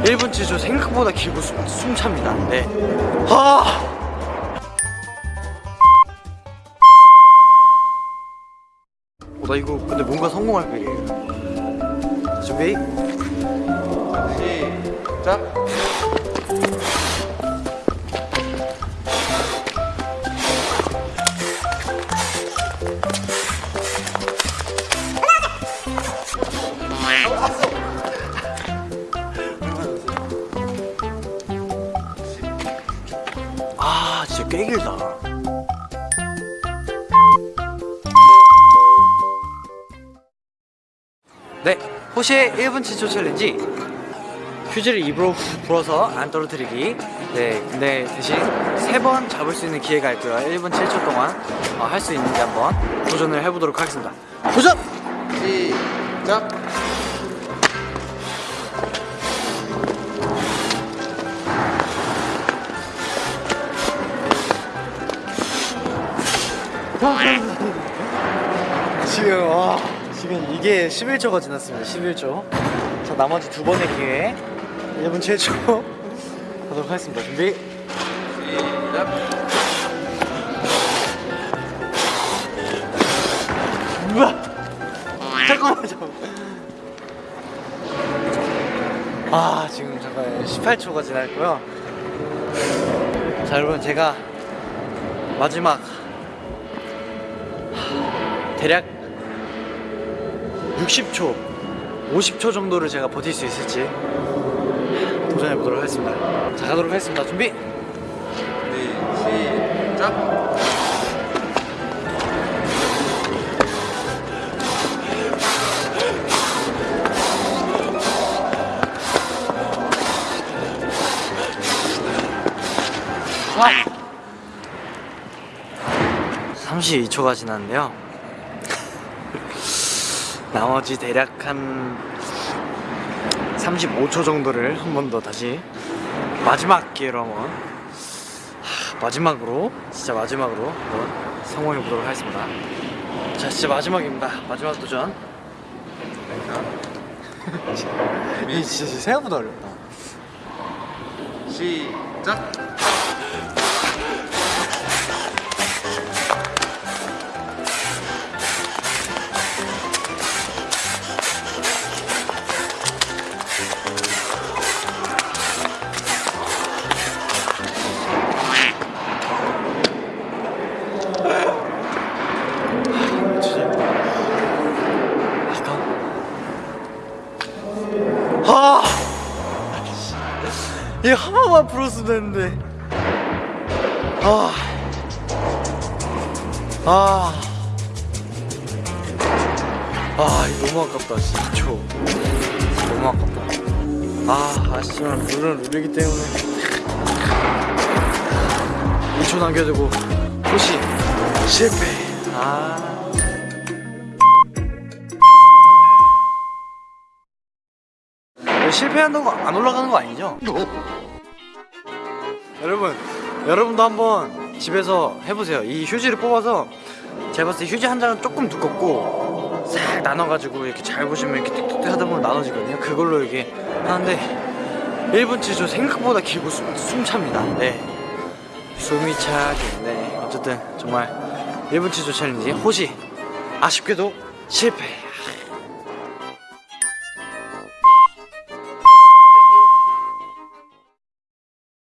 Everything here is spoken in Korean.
1분 7초 생각보다 길고 숨, 숨찹니다 네. 아! 어, 나 이거 근데 뭔가 성공할 거예요 준비 시작 진짜 꽤 길다. 네 호시의 1분 7초 챌린지? 휴지를 입으로 불어서 안 떨어뜨리기. 네 근데 대신 세 번 잡을 수 있는 기회가 있고요. 1분 7초 동안 어, 할수 있는지 한번 도전을 해보도록 하겠습니다. 도전! 시작! 지금 와 지금 이게 11초가 지났습니다 11초 자 나머지 두 번의 기회. 1분 7초. 가도록 하겠습니다. 준비. 시작 우와! 잠깐만 잠깐만 아 지금 잠깐 18초가 지났고요. 자 여러분 제가 마지막 대략 60초 50초 정도를 제가 버틸 수 있을지 도전해 보도록 하겠습니다. 자 가도록 하겠습니다. 준비! 네, 시작! 아! 32초가 지났는데요 나머지 대략 한 35초 정도를 한 번 더 다시 마지막 기회로 한번 하, 마지막으로 진짜 마지막으로 한번 성공해 보도록 하겠습니다. 자 진짜 마지막입니다. 마지막 도전. 이 진짜 생각보다 어렵다. 시작 번만 풀었으면 되는데. 아, 아, 아, 너무 아깝다, 진짜. 너무 아깝다. 아, 아쉽지만 룰은 룰이기 때문에 2초 남겨두고 호시 실패. 아. 실패한다고 안 올라가는 거 아니죠? 여러분 여러분도 한번 집에서 해보세요. 이 휴지를 뽑아서 제가 봤을 때 휴지 한 장은 조금 두껍고 싹 나눠가지고 이렇게 잘 보시면 이렇게 띡띡 하다 보면 나눠지거든요. 그걸로 이렇게 하는데 1분 7초 생각보다 길고 숨, 숨찹니다. 네. 숨이 차긴 네. 어쨌든 정말 1분 7초 챌린지 호시 아쉽게도 실패